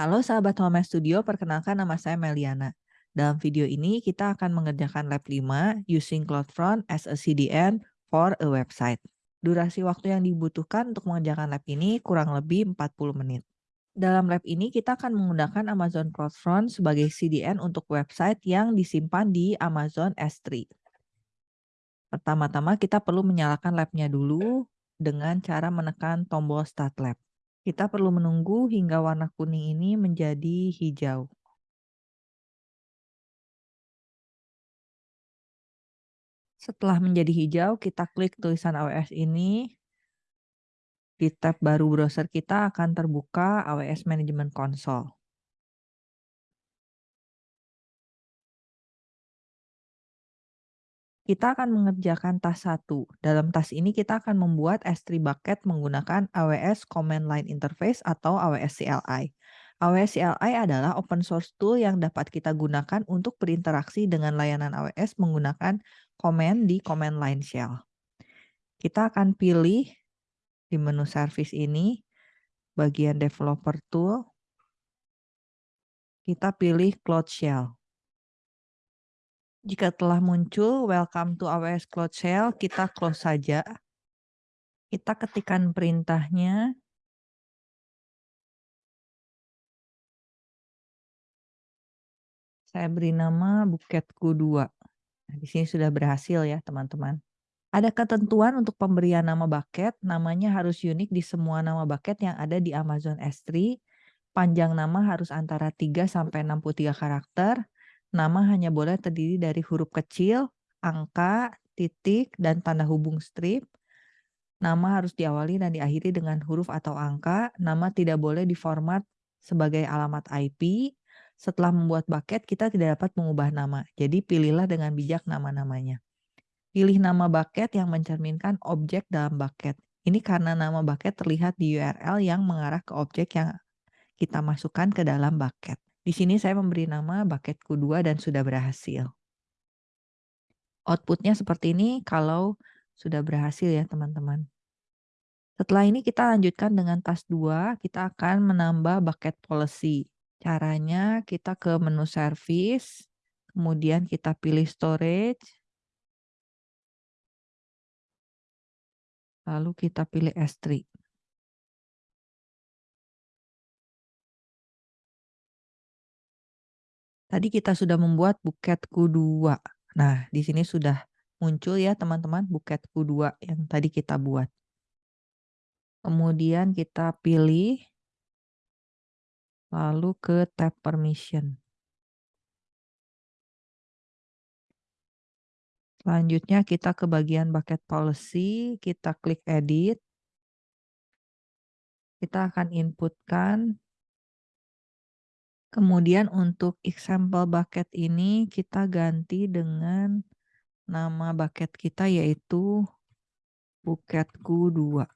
Halo sahabat Home Studio, perkenalkan nama saya Meliana. Dalam video ini kita akan mengerjakan lab 5 using CloudFront as a CDN for a website. Durasi waktu yang dibutuhkan untuk mengerjakan lab ini kurang lebih 40 menit. Dalam lab ini kita akan menggunakan Amazon CloudFront sebagai CDN untuk website yang disimpan di Amazon S3. Pertama-tama kita perlu menyalakan labnya dulu dengan cara menekan tombol Start Lab. Kita perlu menunggu hingga warna kuning ini menjadi hijau. Setelah menjadi hijau, kita klik tulisan AWS ini. Di tab baru browser kita akan terbuka AWS Management Console. Kita akan mengerjakan task 1. Dalam task ini kita akan membuat S3 bucket menggunakan AWS Command Line Interface atau AWS CLI. AWS CLI adalah open source tool yang dapat kita gunakan untuk berinteraksi dengan layanan AWS menggunakan command di command line shell. Kita akan pilih di menu service ini bagian developer tool. Kita pilih Cloud Shell. Jika telah muncul welcome to AWS Cloud Shell, kita close saja. Kita ketikkan perintahnya. Saya beri nama buketku 2. Nah, di sini sudah berhasil ya teman-teman. Ada ketentuan untuk pemberian nama bucket, namanya harus unik di semua nama bucket yang ada di Amazon S3. Panjang nama harus antara 3 sampai 63 karakter Nama hanya boleh terdiri dari huruf kecil, angka, titik, dan tanda hubung strip. Nama harus diawali dan diakhiri dengan huruf atau angka. Nama tidak boleh diformat sebagai alamat IP. Setelah membuat bucket, kita tidak dapat mengubah nama. Jadi pilihlah dengan bijak nama-namanya. Pilih nama bucket yang mencerminkan objek dalam bucket. Ini karena nama bucket terlihat di URL yang mengarah ke objek yang kita masukkan ke dalam bucket. Di sini saya memberi nama bucketku 2 dan sudah berhasil. Outputnya seperti ini kalau sudah berhasil ya teman-teman. Setelah ini kita lanjutkan dengan task 2, kita akan menambah bucket policy. Caranya kita ke menu service, kemudian kita pilih storage, lalu kita pilih S3. Tadi kita sudah membuat buketku 2. Nah, di sini sudah muncul ya teman-teman buketku 2 yang tadi kita buat. Kemudian kita pilih lalu ke tab permission. Selanjutnya kita ke bagian bucket policy, kita klik edit. Kita akan inputkan Kemudian untuk example bucket ini kita ganti dengan nama bucket kita yaitu buketku 2.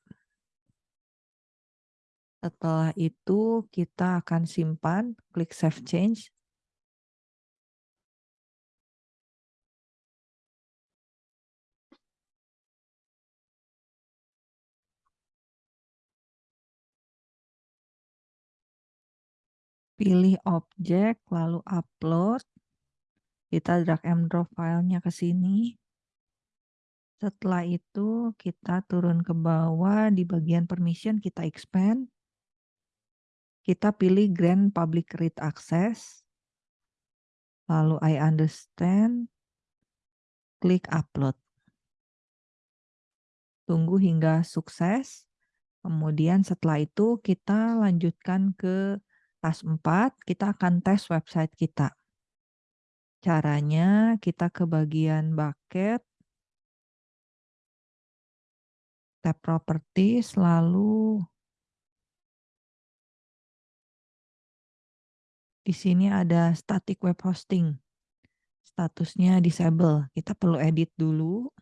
Setelah itu kita akan simpan, klik save change. Pilih objek, lalu upload. Kita drag and drop filenya ke sini. Setelah itu kita turun ke bawah di bagian permission kita expand. Kita pilih grant public read access. Lalu I understand. Klik upload. Tunggu hingga sukses. Kemudian setelah itu kita lanjutkan ke Task 4, kita akan tes website kita. Caranya kita ke bagian bucket, tab properties, lalu di sini ada static web hosting. Statusnya disable. Kita perlu edit dulu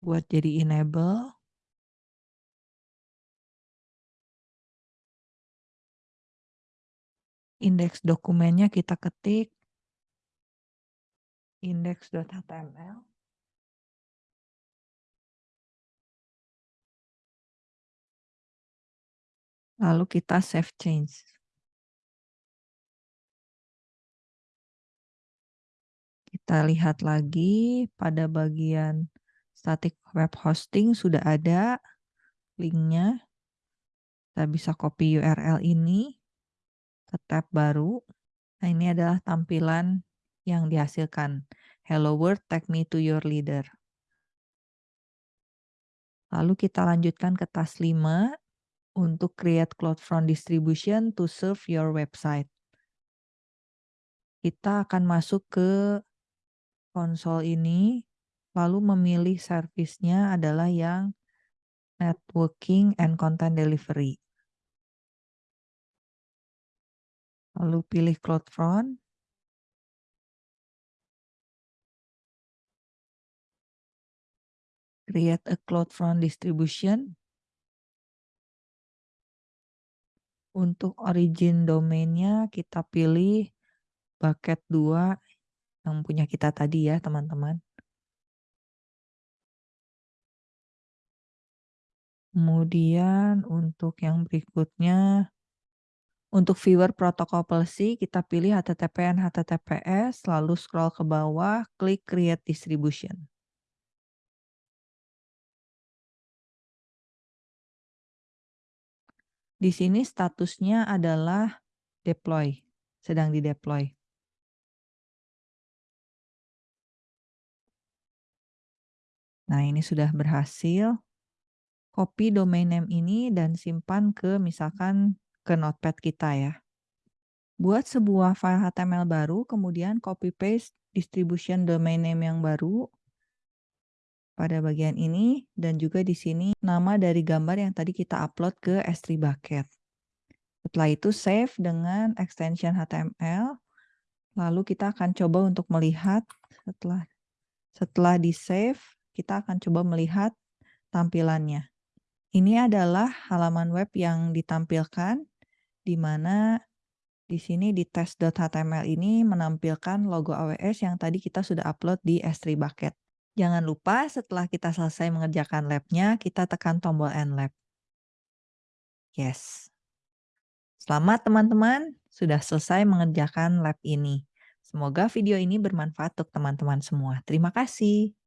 buat jadi enable. indeks dokumennya kita ketik index.html. Lalu kita save change. Kita lihat lagi pada bagian static web hosting sudah ada linknya. Kita bisa copy URL ini ke tab baru. Nah, ini adalah tampilan yang dihasilkan. Hello world, take me to your leader. Lalu kita lanjutkan ke task 5 untuk create CloudFront distribution to serve your website. Kita akan masuk ke konsol ini, lalu memilih servisnya adalah yang networking and content delivery. Lalu pilih CloudFront. Create a CloudFront distribution. Untuk origin domainnya kita pilih bucket 2 yang punya kita tadi ya teman-teman. Kemudian untuk yang berikutnya, untuk viewer protokol policy kita pilih HTTPN HTTPS, lalu scroll ke bawah, klik create distribution. Di sini statusnya adalah deploy, sedang di deploy. Nah, ini sudah berhasil. Copy domain name ini dan simpan ke misalkan ke notepad kita ya. Buat sebuah file HTML baru, kemudian copy paste distribution domain name yang baru pada bagian ini dan juga di sini nama dari gambar yang tadi kita upload ke S3 bucket. Setelah itu save dengan extension HTML. Lalu kita akan coba untuk melihat setelah setelah di save kita akan coba melihat tampilannya. Ini adalah halaman web yang ditampilkan di mana di sini di test.html ini menampilkan logo AWS yang tadi kita sudah upload di S3 bucket. Jangan lupa setelah kita selesai mengerjakan labnya, kita tekan tombol End Lab. Yes. Selamat teman-teman, sudah selesai mengerjakan lab ini. Semoga video ini bermanfaat untuk teman-teman semua. Terima kasih.